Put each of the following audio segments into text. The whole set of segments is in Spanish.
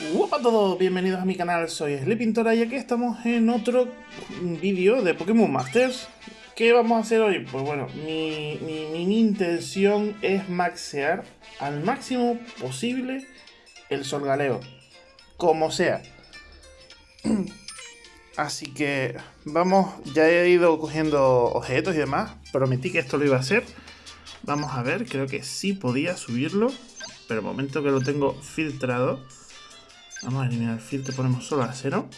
Hola a todos, bienvenidos a mi canal, soy Sleepintora y aquí estamos en otro vídeo de Pokémon Masters. ¿Qué vamos a hacer hoy? Pues bueno, mi, mi, intención es maxear al máximo posible el Solgaleo, como sea. Así que vamos, ya he ido cogiendo objetos y demás, prometí que esto lo iba a hacer. Vamos a ver, creo que sí podía subirlo, pero momento que lo tengo filtrado Vamos a eliminar el filtro, ponemos solo a cero.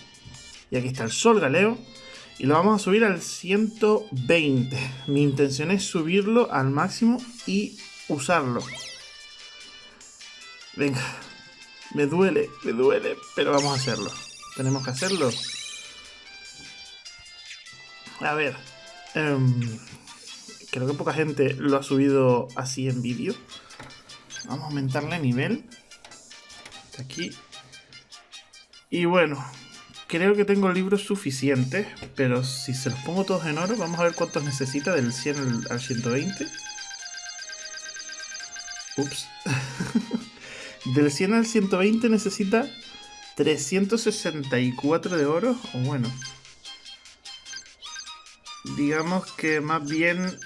Y aquí está el sol galeo. Y lo vamos a subir al 120. Mi intención es subirlo al máximo y usarlo. Venga. Me duele, me duele, pero vamos a hacerlo. Tenemos que hacerlo. A ver. Em, creo que poca gente lo ha subido así en vídeo. Vamos a aumentarle nivel. Aquí y bueno, creo que tengo libros suficientes, pero si se los pongo todos en oro, vamos a ver cuántos necesita del 100 al 120. Ups. del 100 al 120 necesita 364 de oro, o bueno. Digamos que más bien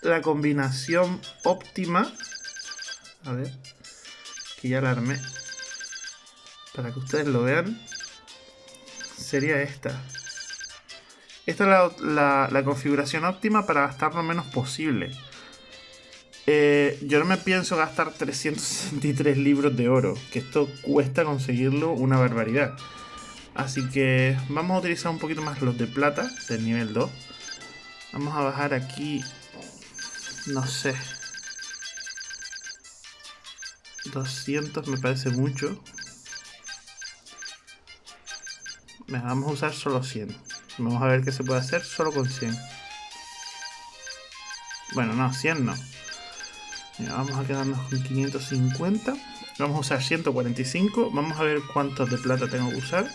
la combinación óptima. A ver, que ya la armé para que ustedes lo vean, sería esta. Esta es la, configuración óptima para gastar lo menos posible. Eh, yo no me pienso gastar 363 libros de oro, que esto cuesta conseguirlo una barbaridad. Así que vamos a utilizar un poquito más los de plata del nivel 2. Vamos a bajar aquí, no sé, 200 me parece mucho. Vamos a usar solo 100. Vamos a ver qué se puede hacer solo con 100. Bueno, no, 100 no. vamos a quedarnos con 550. Vamos a usar 145. Vamos a ver cuántos de plata tengo que usar.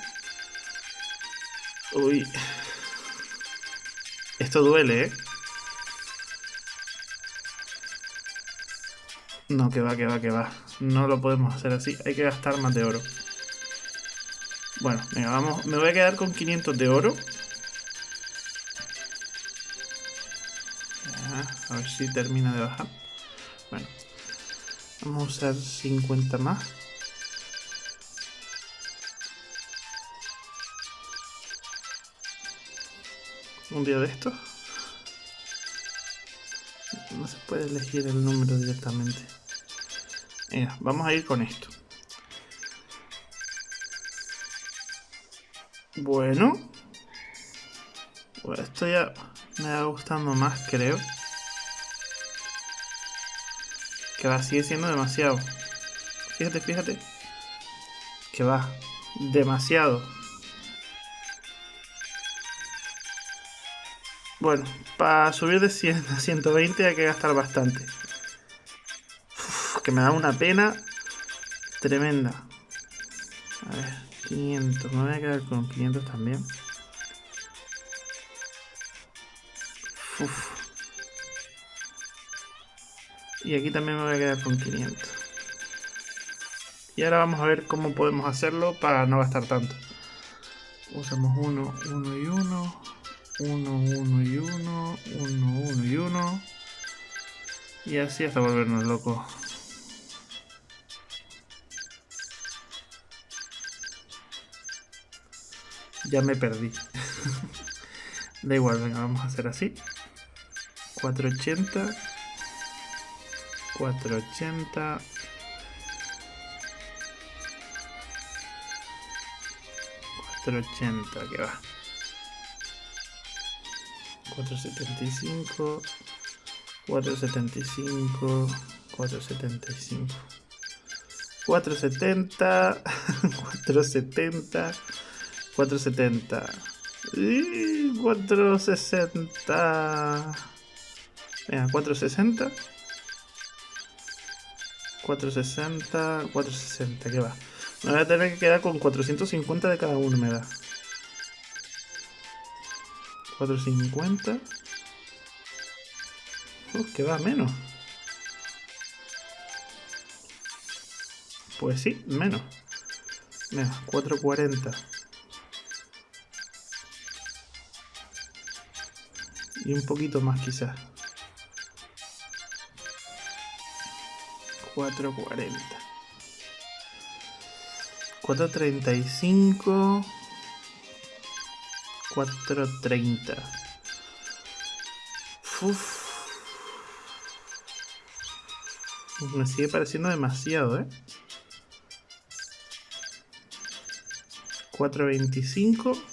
Uy. Esto duele, ¿eh? No, que va, que va, que va. No lo podemos hacer así. Hay que gastar más de oro. Bueno, venga, vamos. Me voy a quedar con 500 de oro. a ver si termina de bajar. Bueno. Vamos a usar 50 más. Un día de estos. No se puede elegir el número directamente. Venga, vamos a ir con esto. Bueno. esto ya me va gustando más, creo. Que va, sigue siendo demasiado. Fíjate, fíjate. Que va. Demasiado. Bueno, para subir de 100 a 120 hay que gastar bastante. que me da una pena tremenda. A ver. 500, me voy a quedar con 500 también. Y aquí también me voy a quedar con 500. Y ahora vamos a ver cómo podemos hacerlo para no gastar tanto. Usamos 1, 1 y 1. 1, 1 y 1. 1, 1 y 1. Y así hasta volvernos locos. Ya me perdí. da igual, venga, vamos a hacer así. 480. 480. 480, que va. 475. 475. 475. 470. 470. 470. Y 460. Venga, 460. 460, 460, ¿qué va? Me voy a tener que quedar con 450 de cada uno, me da. 450. Uf, que va menos. Pues sí, menos. Mira, 440. Y un poquito más quizás. 440. 435. 430. Uf. Me sigue pareciendo demasiado, ¿eh? 425.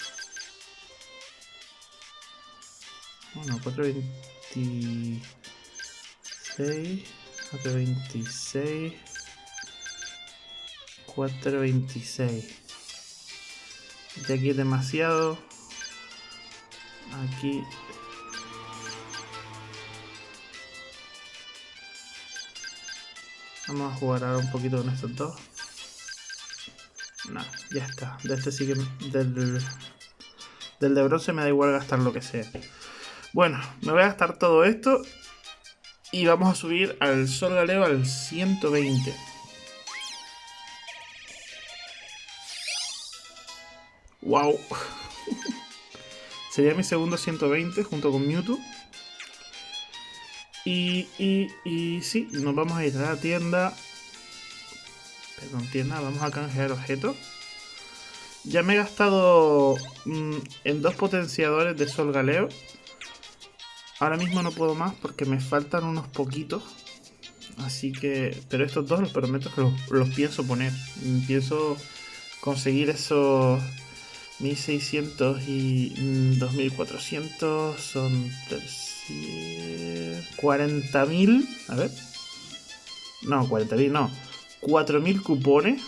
Bueno, 426. 426. 426. Ya aquí es demasiado. Aquí. Vamos a jugar ahora un poquito con estos dos. No, ya está. De este sí que... Del, del de bronce me da igual gastar lo que sea. Bueno, me voy a gastar todo esto. Y vamos a subir al Sol Galeo al 120. ¡Wow! Sería mi segundo 120 junto con Mewtwo. Y, y, y sí, nos vamos a ir a la tienda Perdón, tienda, vamos a canjear objetos. Ya me he gastado mm, en dos potenciadores de Sol Galeo. Ahora mismo no puedo más porque me faltan unos poquitos. Así que... Pero estos dos los prometo que los, pienso poner. Pienso conseguir esos 1600 y 2400. Mm, son 40.000. A ver. No, 40.000 no. 4.000 cupones.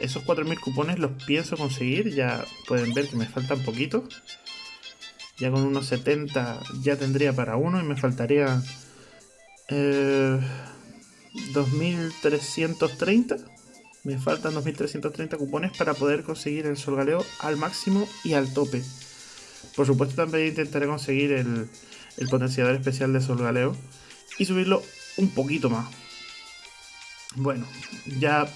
Esos 4.000 cupones los pienso conseguir. Ya pueden ver que me faltan poquitos. Ya con unos 70 ya tendría para uno y me faltaría eh, 2.330. Me faltan 2.330 cupones para poder conseguir el Solgaleo al máximo y al tope. Por supuesto también intentaré conseguir el, el potenciador especial de Solgaleo y subirlo un poquito más. Bueno, ya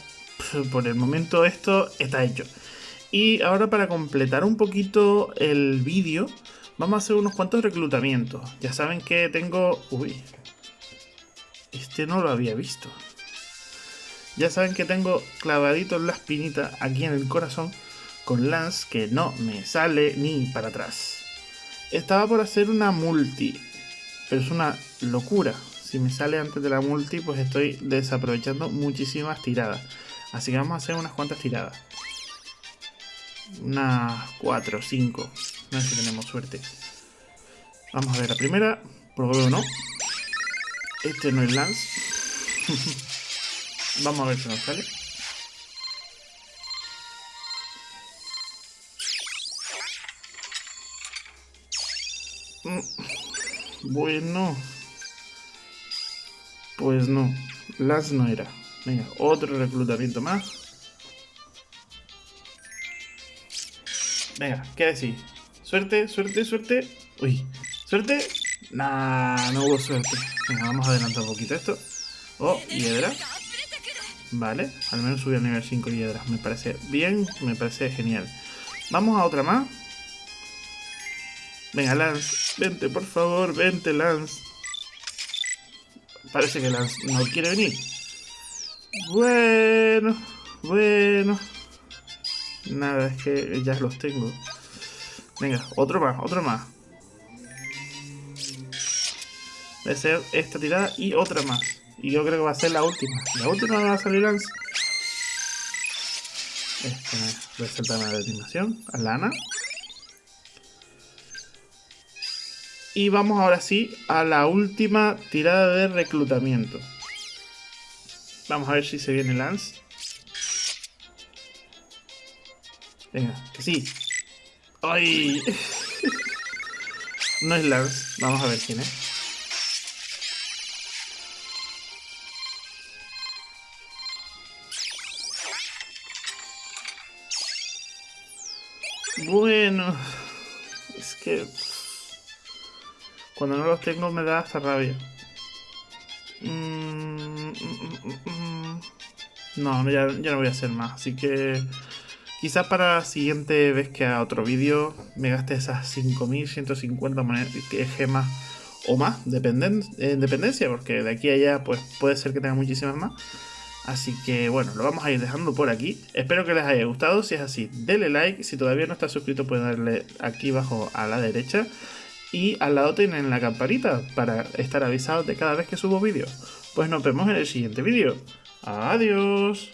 por el momento esto está hecho. Y ahora para completar un poquito el vídeo, vamos a hacer unos cuantos reclutamientos. Ya saben que tengo... Uy, este no lo había visto. Ya saben que tengo clavadito la espinita aquí en el corazón con Lance que no me sale ni para atrás. Estaba por hacer una multi, pero es una locura si me sale antes de la multi, pues estoy desaprovechando muchísimas tiradas. Así que vamos a hacer unas cuantas tiradas. Unas 4 o 5. A ver si tenemos suerte. Vamos a ver la primera. Por no. Este no es Lance. vamos a ver si nos sale. Mm, bueno. Pues no, las no era. Venga, otro reclutamiento más. Venga, ¿qué decís? Suerte, suerte, suerte. Uy, suerte. Nah, no hubo suerte. Venga, vamos a adelantar un poquito esto. Oh, hiedra. Vale, al menos subí al nivel 5 hiedras. Me parece bien, me parece genial. Vamos a otra más. Venga, Lance, vente, por favor, vente, Lance. Parece que Lance no quiere venir. Bueno, bueno. Nada, es que ya los tengo. Venga, otro más, otro más. Debe ser esta tirada y otra más. Y yo creo que va a ser la última. La última va a salir Lance. Este, resalta la animación. A Lana. Y vamos ahora sí a la última tirada de reclutamiento. Vamos a ver si se viene Lance. Venga, que sí. ¡Ay! no es Lance. Vamos a ver quién es. Bueno, es que cuando no los tengo me da hasta rabia. Mm, mm, mm, no, ya, no voy a hacer más. Así que Quizás para la siguiente vez que haga otro vídeo me gaste esas 5150 gemas o más, dependen, en dependencia, porque de aquí a allá pues puede ser que tenga muchísimas más. Así que bueno, lo vamos a ir dejando por aquí. Espero que les haya gustado. Si es así, denle like. Si todavía no estás suscrito, pueden darle aquí abajo a la derecha. Y al lado tienen la campanita para estar avisados de cada vez que subo vídeos. Pues nos vemos en el siguiente vídeo. Adiós.